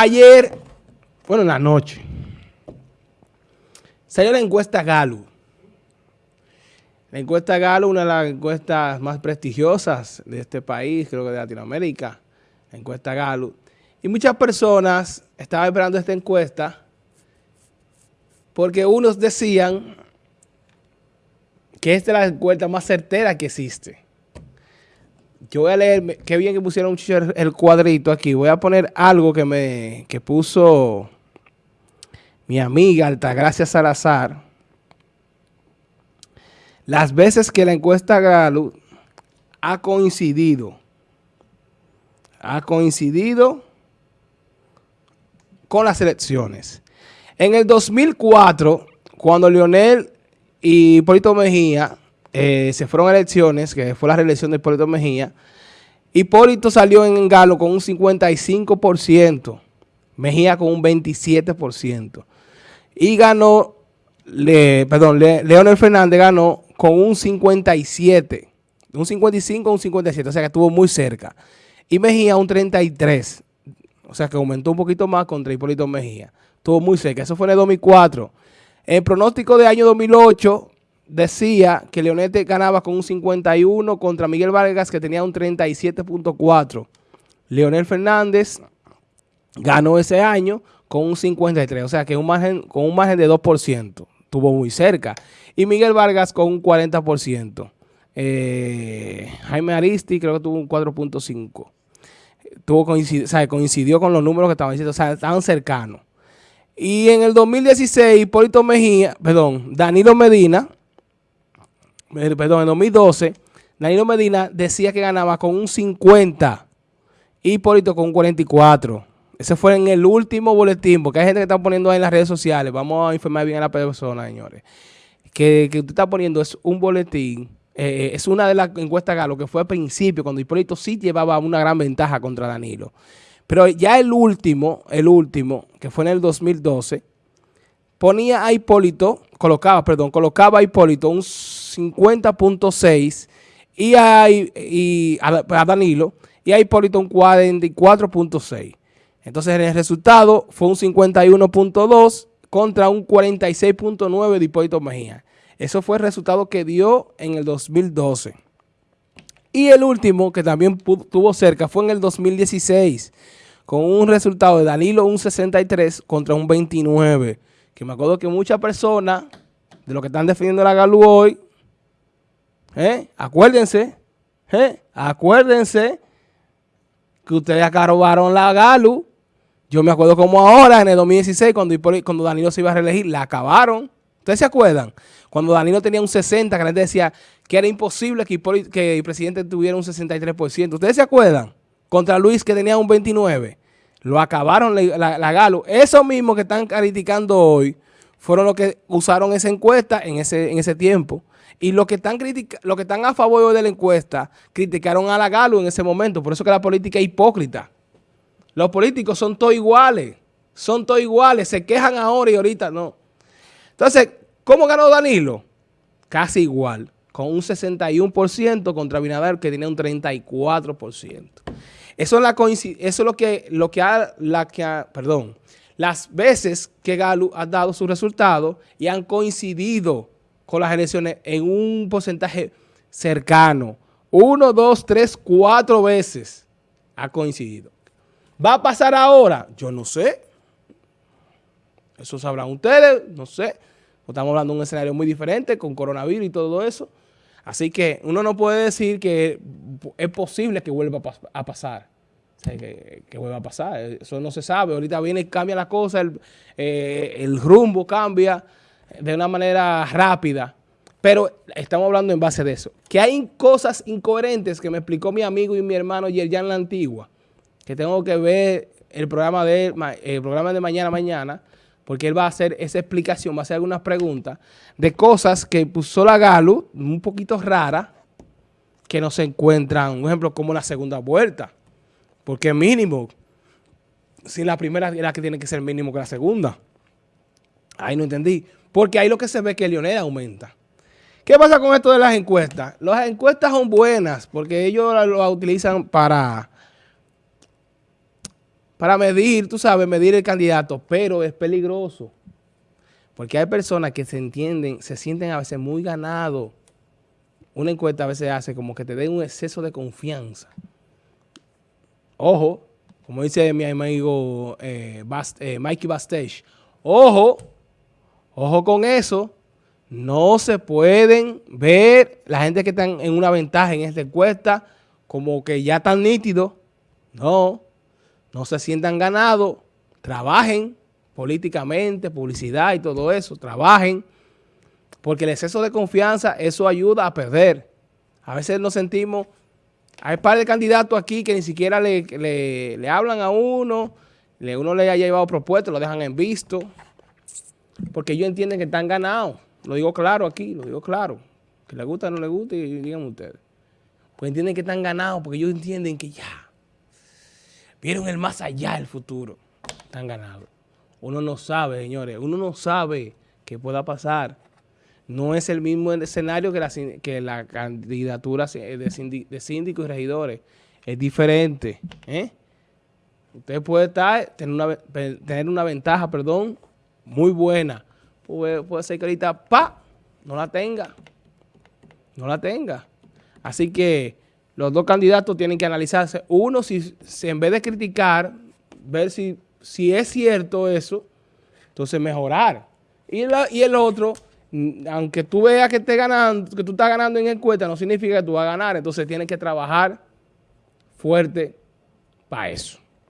ayer, bueno, en la noche, salió la encuesta Galo. La encuesta Galo, una de las encuestas más prestigiosas de este país, creo que de Latinoamérica, la encuesta Galo. Y muchas personas estaban esperando esta encuesta porque unos decían que esta es la encuesta más certera que existe. Yo voy a leer, qué bien que pusieron el cuadrito aquí. Voy a poner algo que me que puso mi amiga Altagracia Salazar. Las veces que la encuesta Galo ha coincidido, ha coincidido con las elecciones. En el 2004, cuando Leonel y Hipólito Mejía eh, se fueron elecciones, que fue la reelección de Hipólito Mejía, Hipólito salió en Galo con un 55%, Mejía con un 27%. Y ganó, le, perdón, Leonel Fernández ganó con un 57, un 55 un 57, o sea que estuvo muy cerca. Y Mejía un 33, o sea que aumentó un poquito más contra Hipólito Mejía. Estuvo muy cerca, eso fue en el 2004. El pronóstico de año 2008 decía que Leonete ganaba con un 51 contra Miguel Vargas que tenía un 37.4. Leonel Fernández ganó ese año con un 53, o sea que un margen, con un margen de 2%, estuvo muy cerca. Y Miguel Vargas con un 40%. Eh, Jaime Aristi creo que tuvo un 4.5. Tuvo coincidió, o sea, coincidió con los números que estaban diciendo, o sea, estaban cercanos. Y en el 2016, Hipólito Mejía, perdón, Danilo Medina, perdón, en 2012, Danilo Medina decía que ganaba con un 50 y Hipólito con un 44. Ese fue en el último boletín, porque hay gente que está poniendo ahí en las redes sociales. Vamos a informar bien a la persona, señores. Que, usted está poniendo es un boletín, eh, eh, es una de las encuestas Galo que fue al principio, cuando Hipólito sí llevaba una gran ventaja contra Danilo. Pero ya el último, el último, que fue en el 2012, ponía a Hipólito, colocaba, perdón, colocaba a Hipólito un 50.6 y, a, y Danilo y a Hipólito un 44.6. Entonces el resultado fue un 51.2 contra un 46.9 de Hipólito Mejía. Eso fue el resultado que dio en el 2012. Y el último, que también tuvo cerca, fue en el 2016, con un resultado de Danilo un 63 contra un 29. Que me acuerdo que muchas personas de los que están defendiendo la Galu hoy, ¿eh? acuérdense, ¿eh? acuérdense que ustedes acá robaron la Galu. Yo me acuerdo como ahora, en el 2016, cuando, cuando Danilo se iba a reelegir, la acabaron. ¿Ustedes se acuerdan? Cuando Danilo tenía un 60, que la decía que era imposible que, que el presidente tuviera un 63%. ¿Ustedes se acuerdan? Contra Luis, que tenía un 29. Lo acabaron la, Galo. Eso mismo que están criticando hoy fueron los que usaron esa encuesta en ese, en ese tiempo. Y los que, están los que están a favor de la encuesta criticaron a la Galo en ese momento. Por eso que la política es hipócrita. Los políticos son todos iguales. Son todos iguales. Se quejan ahora y ahorita no. Entonces, ¿cómo ganó Danilo? Casi igual, con un 61% contra Binader que tenía un 34%. Eso es, la eso es lo que, lo que ha, la que perdón, las veces que Galo ha dado su resultado y han coincidido con las elecciones en un porcentaje cercano. Uno, dos, tres, cuatro veces ha coincidido. ¿Va a pasar ahora? Yo no sé. Eso sabrán ustedes, no sé. Estamos hablando de un escenario muy diferente con coronavirus y todo eso. Así que uno no puede decir que es posible que vuelva a pasar. que, vuelva a pasar. Eso no se sabe. Ahorita viene y cambia la cosa, el, eh, el rumbo cambia de una manera rápida. Pero estamos hablando en base de eso. Que hay cosas incoherentes que me explicó mi amigo y mi hermano Yerjan La Antigua, que tengo que ver el programa de, el programa de mañana mañana, porque él va a hacer esa explicación, va a hacer algunas preguntas de cosas que puso la Galo, un poquito rara, que no se encuentran, un ejemplo como la segunda vuelta, porque mínimo, si la primera es la que tiene que ser mínimo que la segunda. Ahí no entendí, porque ahí lo que se ve es que Leonel aumenta. ¿Qué pasa con esto de las encuestas? Las encuestas son buenas porque ellos las utilizan para para medir, tú sabes, medir el candidato, pero es peligroso. Porque hay personas que se entienden, se sienten a veces muy ganados. Una encuesta a veces hace como que te den un exceso de confianza. Ojo, como dice mi amigo eh, eh, Mikey Bastage, ojo, ojo con eso. No se pueden ver la gente que están en una ventaja en esta encuesta como que ya están nítidos. No, no se sientan ganados, trabajen políticamente, publicidad y todo eso, trabajen, porque el exceso de confianza, eso ayuda a perder. A veces nos sentimos, hay par de candidatos aquí que ni siquiera le, le, hablan a uno, le, uno le haya llevado propuestas, lo dejan en visto, porque ellos entienden que están ganados. Lo digo claro aquí, lo digo claro. Que le gusta o no le gusta, digan ustedes. Pues entienden que están ganados, porque ellos entienden que ya, Vieron el más allá del futuro. Están ganados. Uno no sabe, señores. Uno no sabe qué pueda pasar. No es el mismo escenario que la, que la candidatura de, síndicos y regidores. Es diferente. ¿eh? Usted puede estar, tener una, tener una ventaja, perdón, muy buena. Puede, puede ser que ahorita, pa, no la tenga. No la tenga. Así que los dos candidatos tienen que analizarse. Uno, si, en vez de criticar, ver si, si es cierto eso, entonces mejorar. Y, y el otro, mm, aunque tú veas que, esté ganando, que tú estás ganando en encuesta, no significa que tú vas a ganar. Entonces tienes que trabajar fuerte para eso.